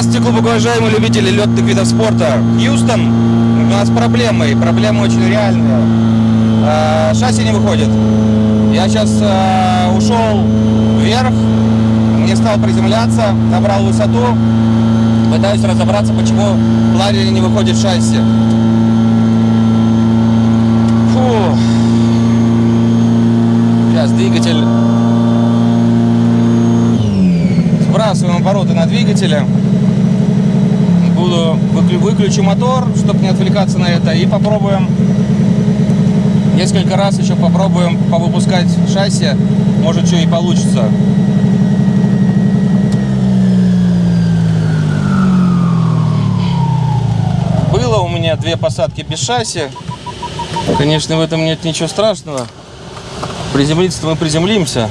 Здравствуйте, глубоко уважаемые любители летных видов спорта. Хьюстон, у нас проблемы, и проблемы очень реальные. Э, шасси не выходит. Я сейчас э, ушел вверх, не стал приземляться, набрал высоту, пытаюсь разобраться, почему планере не выходит шасси. Фу. Сейчас двигатель сбрасываем обороты на двигателе. Буду выклю, выключу мотор, чтобы не отвлекаться на это, и попробуем несколько раз еще попробуем повыпускать шасси. Может, что и получится. Было у меня две посадки без шасси. Конечно, в этом нет ничего страшного. Приземлиться мы приземлимся.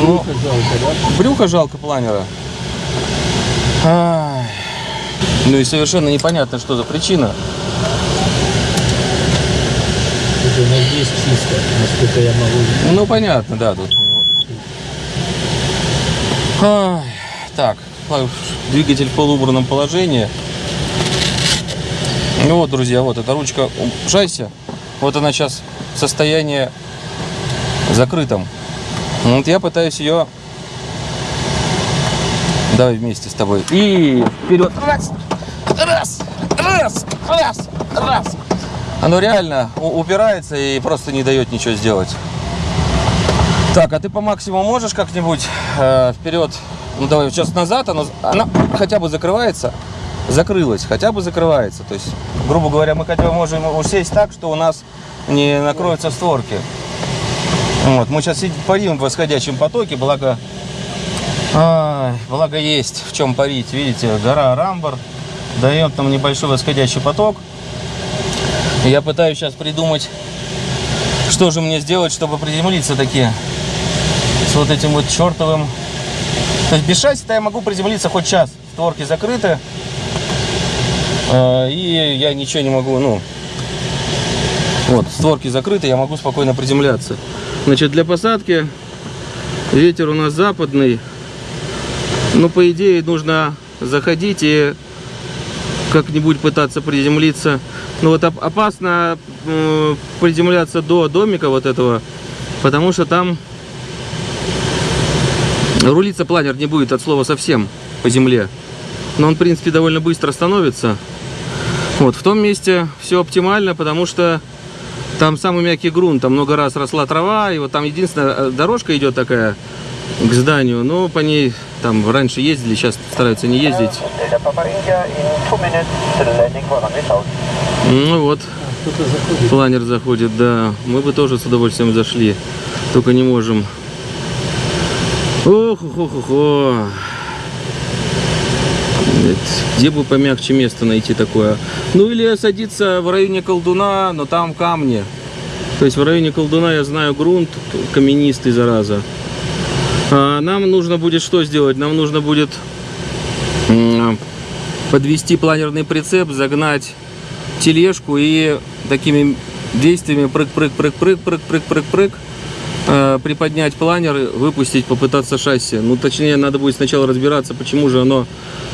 Брюхо жалко, да? брюхо жалко планера. Ай. Ну и совершенно непонятно, что за причина. Это у нас здесь чисто, насколько я могу. Ну, понятно, да, тут. Ай. Так, двигатель в полуубранном положении. Ну вот, друзья, вот эта ручка шасси. Вот она сейчас в состоянии закрытом. Ну, Вот я пытаюсь ее... Давай вместе с тобой. И вперед. Раз, раз, раз, раз. Оно реально упирается и просто не дает ничего сделать. Так, а ты по максимуму можешь как-нибудь э, вперед? Ну давай сейчас назад, оно, она хотя бы закрывается, закрылась, хотя бы закрывается. То есть, грубо говоря, мы хотя бы можем усесть так, что у нас не накроются створки. Вот, мы сейчас парим в восходящем потоке, благо, ай, благо есть в чем парить. Видите, гора Рамбар дает нам небольшой восходящий поток. Я пытаюсь сейчас придумать, что же мне сделать, чтобы приземлиться такие с вот этим вот чертовым. То есть без шасси-то я могу приземлиться хоть час. Створки закрыты. Э, И я ничего не могу, ну, вот, створки закрыты, я могу спокойно приземляться. Значит, для посадки ветер у нас западный. Ну, по идее, нужно заходить и как-нибудь пытаться приземлиться. Ну, вот оп- опасно приземляться до домика вот этого, потому что там рулиться планер не будет от слова совсем по земле. Но он, в принципе, довольно быстро становится. Вот, в том месте все оптимально, потому что там самый мягкий грунт, там много раз росла трава, и вот там единственная э, дорожка идет такая к зданию, но по ней там раньше ездили, сейчас стараются не ездить. Ну вот, заходит. планер заходит, да. Мы бы тоже с удовольствием зашли, только не можем. ох ох ох ох Где бы помягче место найти такое? Ну или садиться в районе колдуна, но там камни. То есть в районе колдуна я знаю грунт каменистый, зараза. А нам нужно будет что сделать? Нам нужно будет подвести планерный прицеп, загнать тележку и такими действиями прыг-прыг-прыг-прыг-прыг-прыг-прыг-прыг э, приподнять планер, выпустить, попытаться шасси. Ну, точнее, надо будет сначала разбираться, почему же оно,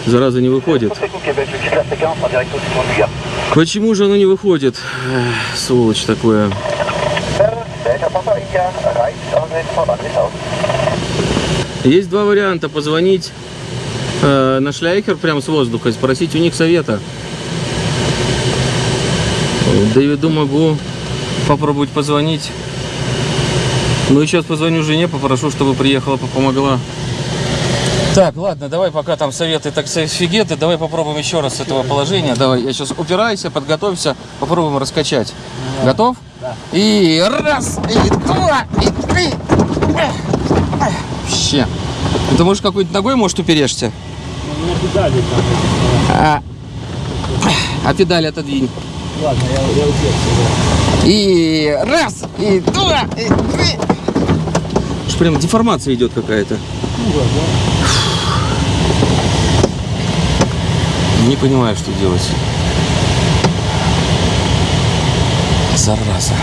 зараза, не выходит. Почему же оно не выходит? Эх, сволочь такое. Есть два варианта. Позвонить э, на шляйхер прямо с воздуха и спросить у них совета. Дэвиду могу попробовать позвонить. Ну и сейчас позвоню жене, попрошу, чтобы приехала, помогла. Так, ладно, давай пока там советы, так фигеты, давай попробуем еще раз с этого положения. Давай, я сейчас упирайся, подготовься, попробуем раскачать. Готов? Да. И раз, и два, и три. Вообще. Ну, Ты можешь какой-нибудь ногой, может, уперешься? Меня педали там. А, а педаль отодвинь. да. Ладно, я, я уперся, И раз, и два, и три. Что прям деформация идет какая-то. да. Ну, да. Не понимаю, что делать. Зараза.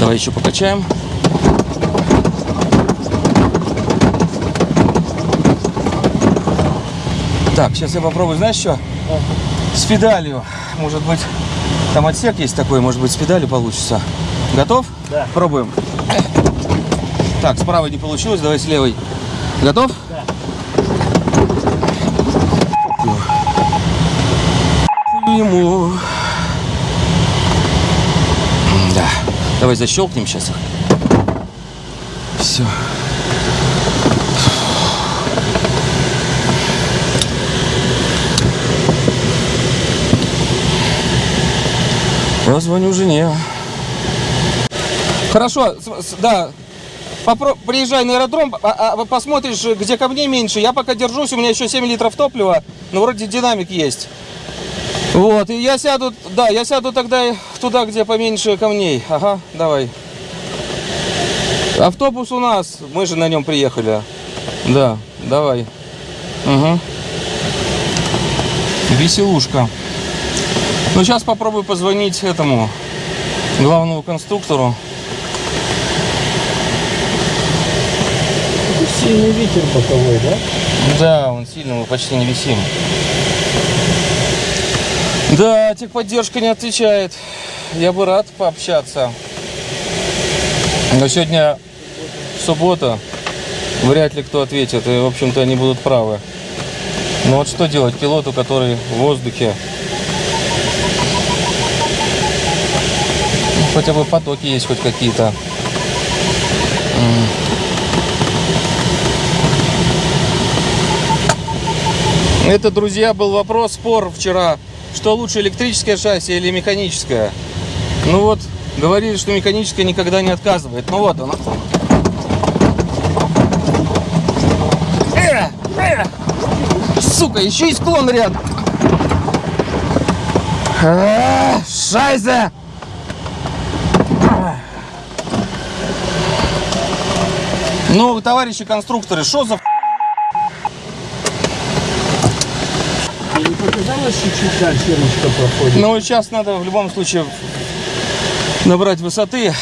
Давай еще покачаем. Так, сейчас я попробую, знаешь что? С педалью. Может быть, там отсек есть такой, может быть, с педалью получится. Готов? Да. Пробуем. Так, с правой не получилось, давай с левой. Готов? Да. Ему. Давай защелкнем сейчас их. Все. Позвоню жене. Хорошо, да. Попро- приезжай на аэродром, а- а посмотришь, где камней меньше. Я пока держусь, у меня еще 7 литров топлива, но вроде динамик есть. Вот, и я сяду, да, я сяду тогда туда, где поменьше камней. Ага, давай. Автобус у нас, мы же на нем приехали. Да, давай. Угу. Веселушка. Ну, сейчас попробую позвонить этому главному конструктору. Сильный ветер боковой, да? Да, он сильно, мы почти не висим. Да, техподдержка не отвечает. Я бы рад пообщаться. Но сегодня суббота. Вряд ли кто ответит. И, в общем-то, они будут правы. Но вот что делать пилоту, который в воздухе? Ну, Хотя бы потоки есть хоть какие-то. Это, друзья, был вопрос, спор вчера, что лучше электрическое шасси или механическое. Ну вот, говорили, что механическое никогда не отказывает. Ну вот оно. Э, э. Сука, еще и склон рядом. А, Шайзе! Ну, товарищи конструкторы, что за Тебе не показалось, чуть-чуть дальше ручка проходит? Ну, сейчас надо в любом случае набрать высоты.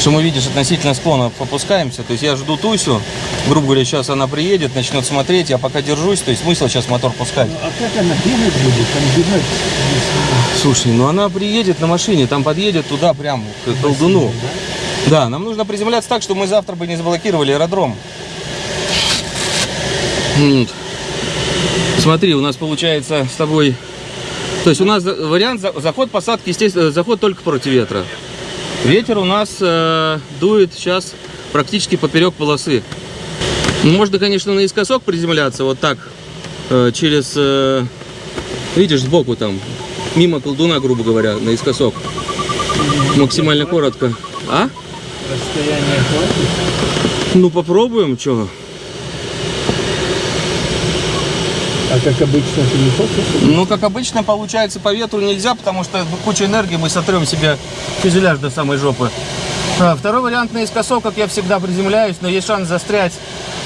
Что мы, видишь, относительно склона попускаемся. То есть я жду Тусю. Грубо говоря, сейчас она приедет, начнет смотреть. Я пока держусь. То есть смысл сейчас мотор пускать. Ну, а как она бегать будет? Там бегать Слушай, ну она приедет на машине, там подъедет туда прям к колдуну. Да, нам нужно приземляться так, чтобы мы завтра бы не заблокировали аэродром. Вот. Смотри, у нас получается с тобой... То есть у нас вариант за- заход посадки, естественно, заход только против ветра. Ветер у нас э, дует сейчас практически поперек полосы. Можно, конечно, наискосок приземляться, вот так, э, через... э, видишь, сбоку там, мимо колдуна, грубо говоря, наискосок. Максимально коротко. А? Расстояние хватит? Ну, попробуем, что? А как обычно ты не хочешь? Ну, как обычно, получается, по ветру нельзя, потому что куча энергии, мы сотрем себе фюзеляж до самой жопы. А, Второй вариант наискосок, как я всегда приземляюсь, но есть шанс застрять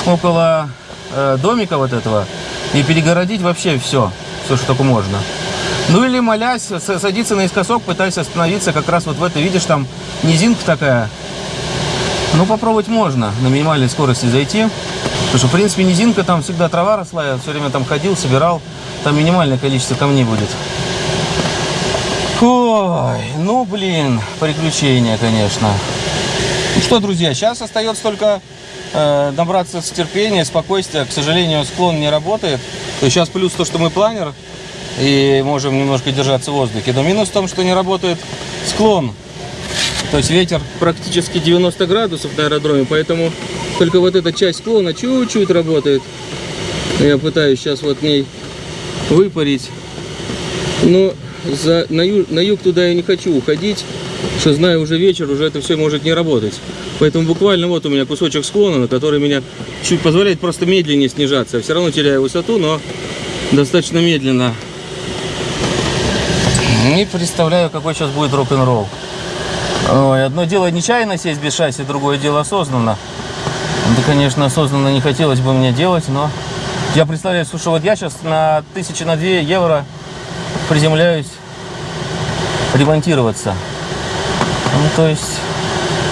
около э, домика вот этого и перегородить вообще все, все, что только можно. Ну или молясь, садиться наискосок, пытаясь остановиться как раз вот в этой, видишь, там низинка такая. Ну, попробовать можно на минимальной скорости зайти. Потому что, в принципе, низинка, там всегда трава росла, я все время там ходил, собирал. Там минимальное количество камней будет. Ой, ну, блин, приключения, конечно. Ну что, друзья, сейчас остается только э, набраться с терпения, спокойствия. К сожалению, склон не работает. То сейчас плюс то, что мы планер и можем немножко держаться в воздухе. Но минус в том, что не работает склон. То есть ветер практически 90 градусов на аэродроме, поэтому только вот эта часть склона чуть-чуть работает. Я пытаюсь сейчас вот ней выпарить. Но за, на, ю- на юг туда я не хочу уходить, что знаю уже вечер, уже это все может не работать. Поэтому буквально вот у меня кусочек склона, на который меня чуть позволяет просто медленнее снижаться. Я все равно теряю высоту, но достаточно медленно. Не представляю, какой сейчас будет рок-н-ролл. Одно дело нечаянно сесть без шасси, другое дело осознанно. Да, конечно, осознанно не хотелось бы мне делать, но я представляю, слушай, вот я сейчас на тысячи на две евро приземляюсь ремонтироваться. Ну, то есть,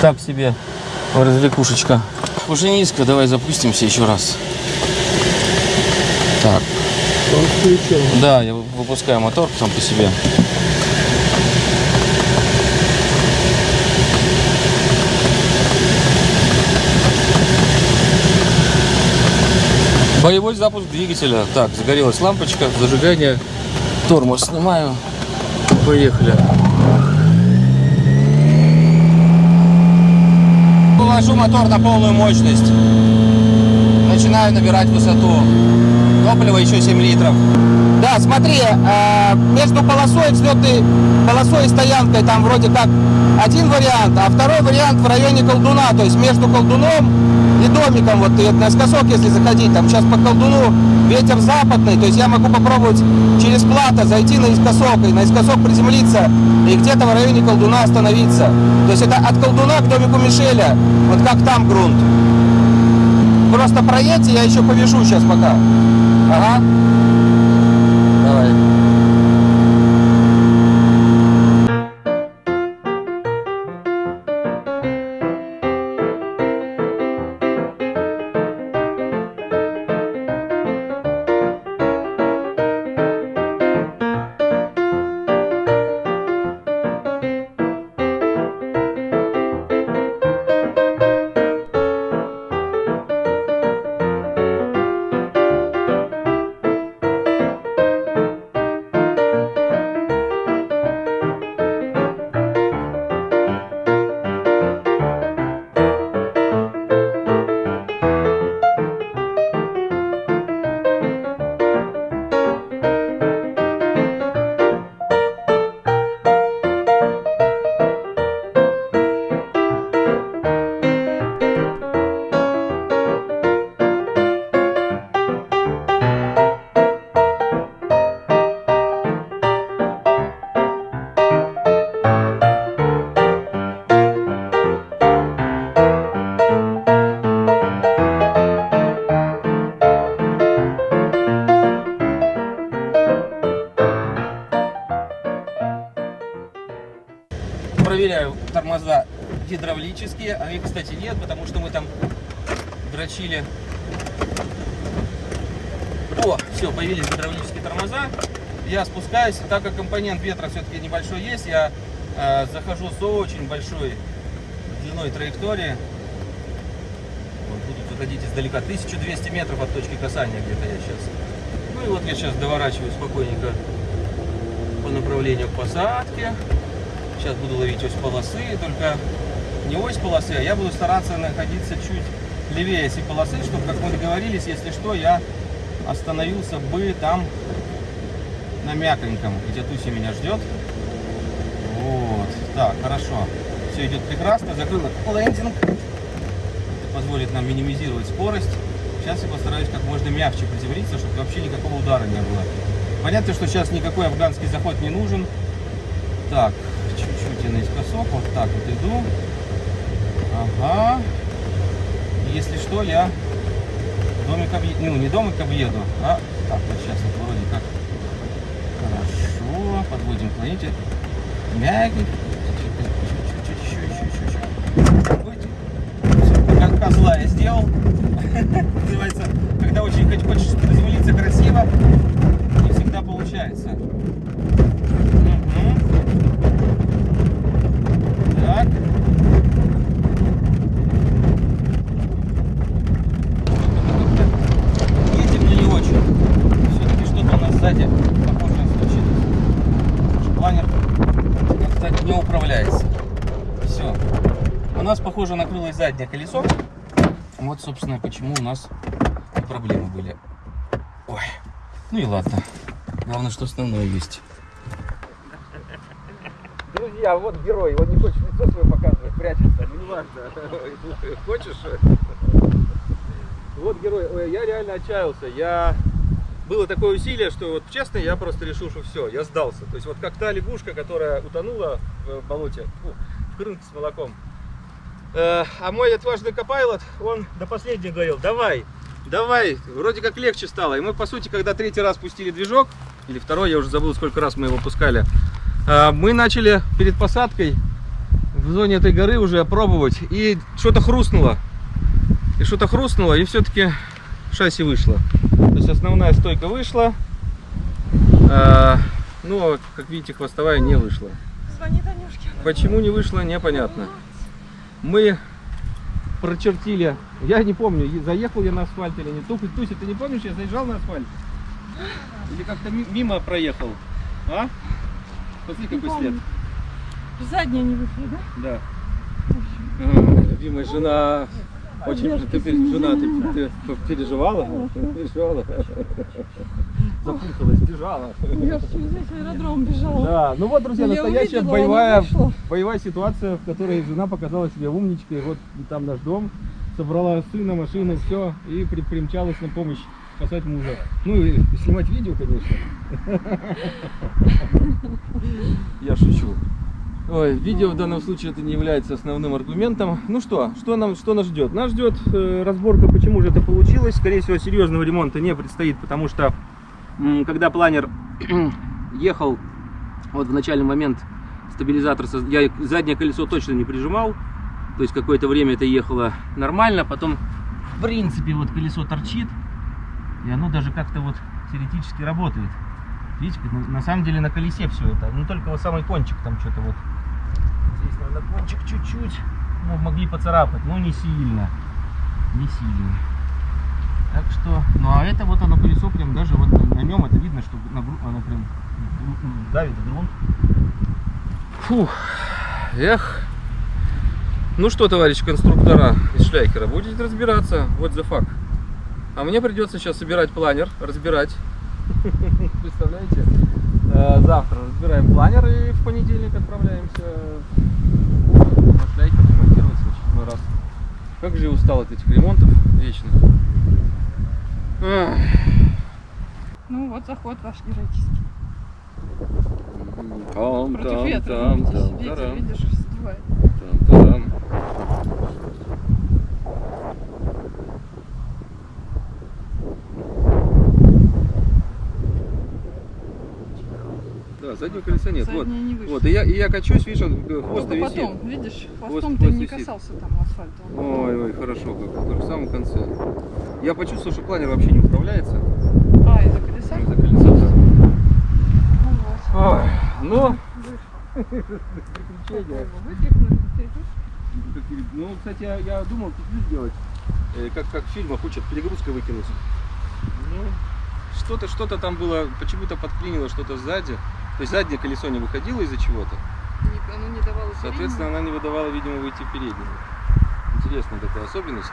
так себе развлекушечка. Уже низко, давай запустимся еще раз. Так, да, я вы- выпускаю мотор сам по себе. Боевой запуск двигателя. Так, загорелась лампочка, зажигание. Тормоз снимаю. Поехали. Вывожу мотор на полную мощность. Начинаю набирать высоту. Топлива еще 7 литров. Да, смотри, э, между полосой взлетной полосой и стоянкой там вроде как один вариант, а второй вариант в районе колдуна, то есть между колдуном и домиком, вот и наискосок, если заходить, там сейчас по колдуну ветер западный, то есть я могу попробовать через плато зайти наискосок и наискосок приземлиться и где-то в районе колдуна остановиться. То есть это от колдуна к домику Мишеля, вот как там грунт. Просто проедьте, я еще повяжу сейчас пока. Ага. Тормоза гидравлические, а их, кстати, нет, потому что мы там дрочили. О, все, появились гидравлические тормоза. Я спускаюсь, так как компонент ветра все-таки небольшой есть, я э, захожу с очень большой длиной траектории. Вот, будут выходить издалека 1200 метров от точки касания где-то я сейчас. Ну и вот я сейчас доворачиваю спокойненько по направлению к посадке. Сейчас буду ловить ось полосы, только не ось полосы, а я буду стараться находиться чуть левее этой полосы, чтобы, как мы договорились, если что, я остановился бы там на мяконьком, где Туси меня ждет. Вот, так, хорошо. Все идет прекрасно, закрыла лендинг. Это позволит нам минимизировать скорость. Сейчас я постараюсь как можно мягче приземлиться, чтобы вообще никакого удара не было. Понятно, что сейчас никакой афганский заход не нужен. Так, я наискосок, вот так вот иду. Ага. Если что, я домик объеду, ну не домик объеду, а так вот сейчас вот вроде как хорошо, подводим планете. Мягенько, еще, еще, еще, еще. Как козла я сделал. Называется, когда очень хочешь приземлиться красиво, не всегда получается. Мгм. Так. Едем, но не очень. Все-таки что-то у нас сзади похожее случилось. Наш планер как-то не управляется. Все. У нас, похоже, накрылось заднее колесо. Вот, собственно, почему у нас проблемы были. Ой. Ну и ладно. Главное, что основное есть. Друзья, вот герой. Он не хочет лицо свое показывать, прячется. Ну, не важно. Хочешь? Вот герой. Ой, я реально отчаялся. Я... Было такое усилие, что вот честно, я просто решил, что все, я сдался. То есть вот как та лягушка, которая утонула в болоте, фу, в крынке с молоком. Э, а мой отважный копайлот, он до последнего говорил, давай, давай, вроде как легче стало. И мы, по сути, когда третий раз пустили движок, или второй, я уже забыл, сколько раз мы его пускали, э, мы начали перед посадкой в зоне этой горы уже пробовать, и что-то хрустнуло. И что-то хрустнуло, и все-таки шасси вышло. То есть основная стойка вышла, а, но, как видите, хвостовая не вышла. Звони Танюшке. Почему не вышло, непонятно. Мы прочертили, я не помню, заехал я на асфальт или нет. Туфель, Туся, ты не помнишь, я заезжал на асфальт? Или как-то ми- мимо проехал? А? Смотри, какой след. помню. Задняя не вышла, да? Да. Любимая жена. Очень ты, жена, ты, ты переживала? Переживала. Запуталась, бежала. Я весь аэродром бежала. Да, ну вот, друзья, настоящая увидела, боевая, боевая ситуация, в которой жена показала себя умничкой. Вот там наш дом, собрала сына, машину, все, и при- примчалась на помощь спасать мужа. Ну и снимать видео, конечно. Я шучу. Ой, видео в данном случае это не является основным аргументом. Ну что, что, нам, что нас ждет? Нас ждет э, разборка, почему же это получилось. Скорее всего, серьезного ремонта не предстоит, потому что когда планер ехал, вот в начальный момент стабилизатор, я заднее колесо точно не прижимал, то есть какое-то время это ехало нормально, потом в принципе вот колесо торчит, и оно даже как-то вот теоретически работает. Видите, на, самом деле на колесе все это, ну только вот самый кончик там что-то вот, здесь наверное кончик чуть-чуть, ну, могли поцарапать, но не сильно, не сильно. Так что, ну а это вот оно колесо прям даже вот на, нем это видно, что на оно прям давит грунт. Фух, эх. Ну что, товарищи конструктора из Шляйкера, будете разбираться, вот the fuck. А мне придется сейчас собирать планер, разбирать. Представляете? Э, Завтра разбираем планер и в понедельник отправляемся на Шляйкер ремонтироваться в очередной раз. Как же я устал от этих ремонтов вечно. Ах. Ну вот заход ваш героический. Там, Против там, ветра. там, видите, там, ветер, тарам, видишь, сдувает. Заднего колеса нет. Вот, не вот, и я, и я качусь, видишь, он, э, хвост Только висит. потом, видишь, хвостом Хвост- ты хвост не висит. касался там асфальта. Ой, ой, хорошо, как только в самом конце. Я почувствовал, что планер вообще не управляется. А, из-за колеса? Из-за колеса, да. Ну вот. Ой, ну, Ну, кстати, я, я думал петлю сделать, э, как, как в фильмах учат, перегрузкой выкинуть. Ну, что-то, что-то там было, почему-то подклинило что-то сзади. То есть заднее колесо не выходило из-за чего-то. Оно не давало Соответственно, она не выдавала, видимо, выйти в переднюю. Интересная такая особенность.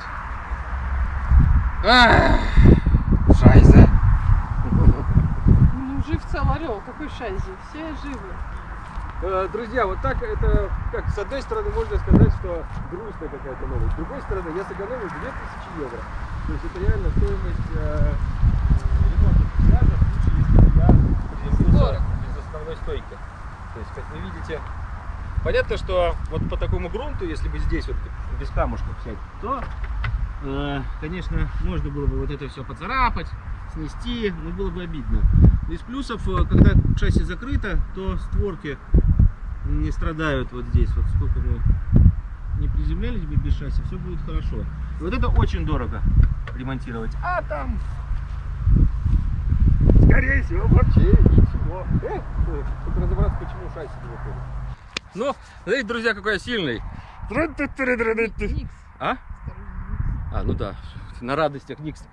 Ах, Шайза. Ну, жив цел орел, какой шайзи, все живы. Э, Друзья, вот так это, как с одной стороны можно сказать, что грустная какая-то новость. С другой стороны, я сэкономил 2000 евро. То есть это реально стоимость э, ремонта фюзеляжа в случае, если я приземлился Здорово. без основной стойки. То есть, как вы видите, понятно, что вот по такому грунту, если бы здесь вот без камушков взять, то, э, конечно, можно было бы вот это все поцарапать, снести, но было бы обидно. Из плюсов, э, когда шасси закрыто, то створки не страдают вот здесь. Вот сколько мы не приземлялись бы без шасси, все будет хорошо. И вот это очень дорого ремонтировать. А там, скорее всего, вообще Эх, э, только разобраться, почему шасси не выходит. Ну, смотрите, друзья, какой я сильный. Никс. А? А, ну да, на радостях Никс.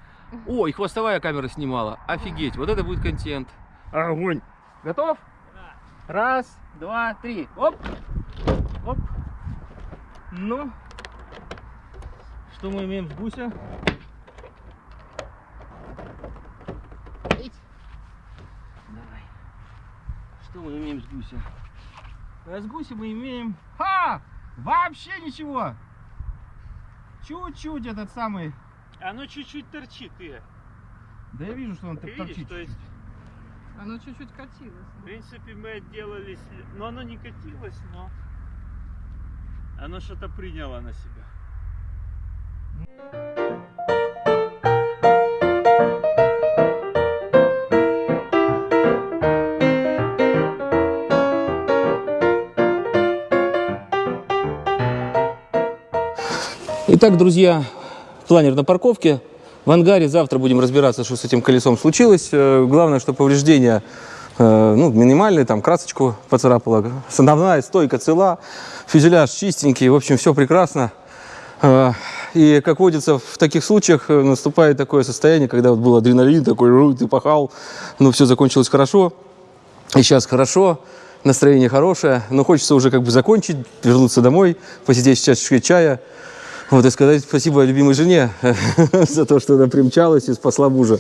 О, и хвостовая камера снимала. Офигеть, вот это будет контент. Огонь. Готов? Раз, два, три. Оп. Оп. Ну. Что мы имеем с гуся? Эй. Давай. Что мы имеем с гуся? А с гуся мы имеем... Ха! Вообще ничего! Чуть-чуть этот самый... Оно чуть-чуть торчит, ты. Да я вижу, что он Видишь, торчит. то есть. Оно чуть-чуть катилось. в принципе, мы отделались, но оно не катилось, но оно что-то приняло на себя. Итак, друзья, планер на парковке. В ангаре завтра будем разбираться, что с этим колесом случилось. Э, Главное, что повреждения э, ну, минимальные, там красочку поцарапала. Основная стойка цела, фюзеляж чистенький, в общем, все прекрасно. Э, И, как водится, в таких случаях наступает такое состояние, когда вот был адреналин такой, «Ру, ты пахал, ну, все закончилось хорошо. И сейчас хорошо, настроение хорошее, но хочется уже как бы закончить, вернуться домой, посидеть с чашечкой чая, вот, и сказать спасибо любимой жене за то, что она примчалась и спасла мужа.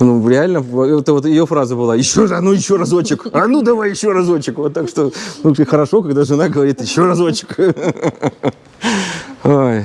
Ну, реально, это вот ее фраза была, еще, раз, а ну еще разочек, а ну давай еще разочек. Вот так что, ну, хорошо, когда жена говорит, еще разочек. Ой,